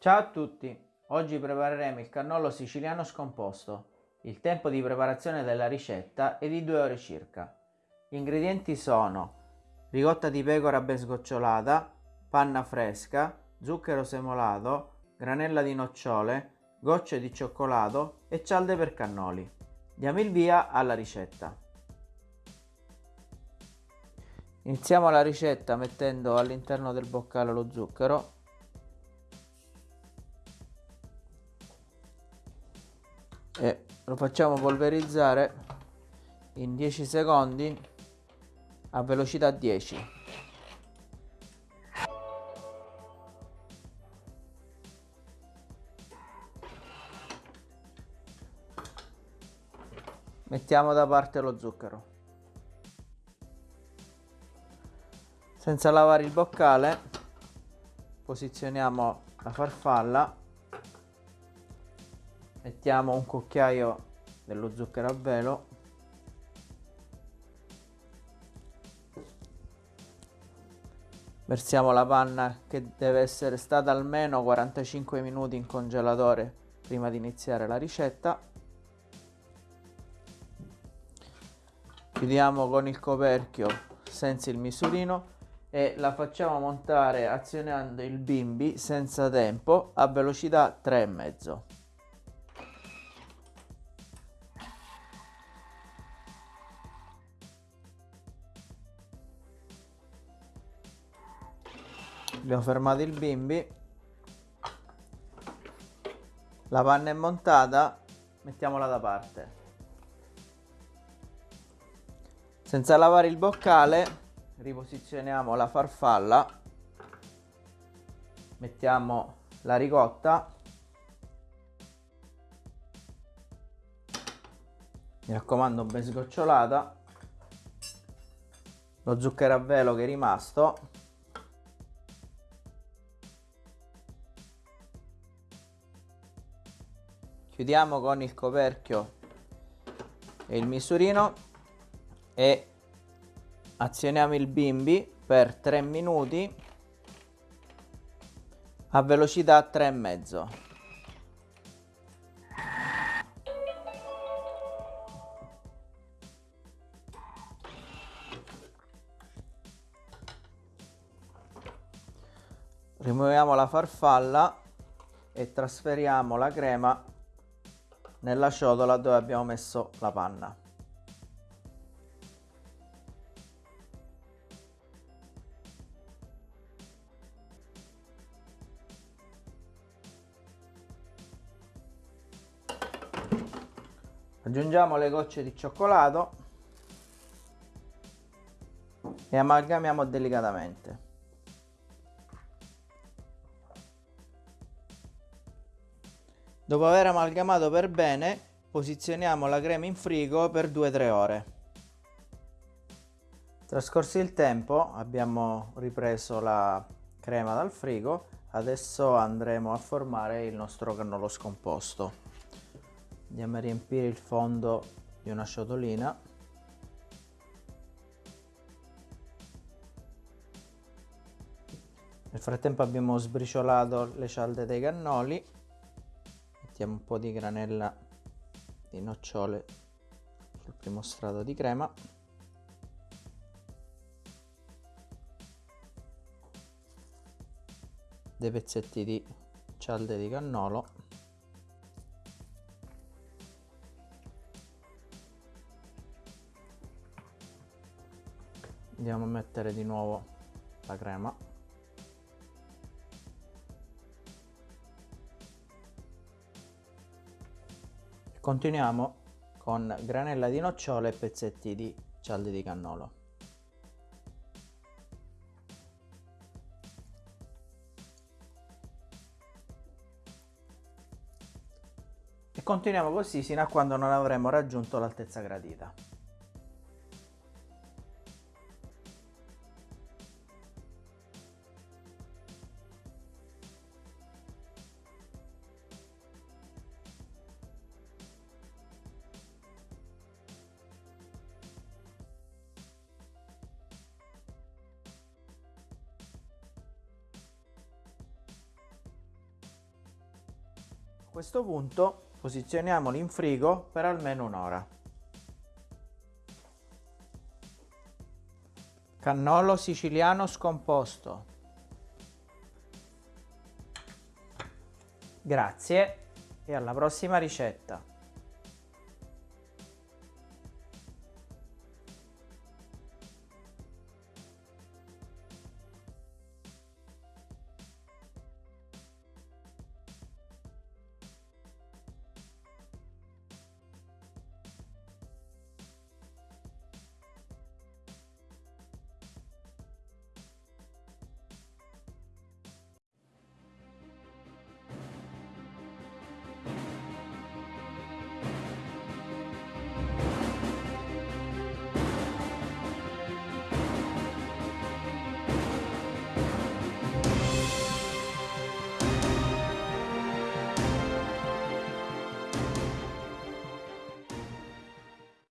Ciao a tutti, oggi prepareremo il cannolo siciliano scomposto. Il tempo di preparazione della ricetta è di 2 ore circa. Gli ingredienti sono ricotta di pecora ben sgocciolata, panna fresca, zucchero semolato, granella di nocciole, gocce di cioccolato e cialde per cannoli. Diamo il via alla ricetta. Iniziamo la ricetta mettendo all'interno del boccale lo zucchero e lo facciamo polverizzare in 10 secondi a velocità 10 mettiamo da parte lo zucchero. Senza lavare il boccale posizioniamo la farfalla mettiamo un cucchiaio dello zucchero a velo. Versiamo la panna che deve essere stata almeno 45 minuti in congelatore prima di iniziare la ricetta. Chiudiamo con il coperchio senza il misurino e la facciamo montare azionando il bimbi senza tempo a velocità 3,5 abbiamo fermato il bimbi. La panna è montata. Mettiamola da parte. Senza lavare il boccale riposizioniamo la farfalla. Mettiamo la ricotta. Mi raccomando ben sgocciolata. Lo zucchero a velo che è rimasto chiudiamo con il coperchio e il misurino e azioniamo il bimbi per 3 minuti a velocità 3,5 rimuoviamo la farfalla e trasferiamo la crema nella ciotola dove abbiamo messo la panna. Aggiungiamo le gocce di cioccolato e amalgamiamo delicatamente. Dopo aver amalgamato per bene, posizioniamo la crema in frigo per 2-3 ore. Trascorso il tempo, abbiamo ripreso la crema dal frigo, adesso andremo a formare il nostro cannolo scomposto. Andiamo a riempire il fondo di una ciotolina. Nel frattempo abbiamo sbriciolato le cialde dei cannoli mettiamo un po' di granella di nocciole sul primo strato di crema. Dei pezzetti di cialde di cannolo. Andiamo a mettere di nuovo la crema Continuiamo con granella di nocciole e pezzetti di cialde di cannolo. E continuiamo così fino a quando non avremo raggiunto l'altezza gradita. Questo punto posizioniamolo in frigo per almeno un'ora. Cannolo siciliano scomposto. Grazie e alla prossima ricetta.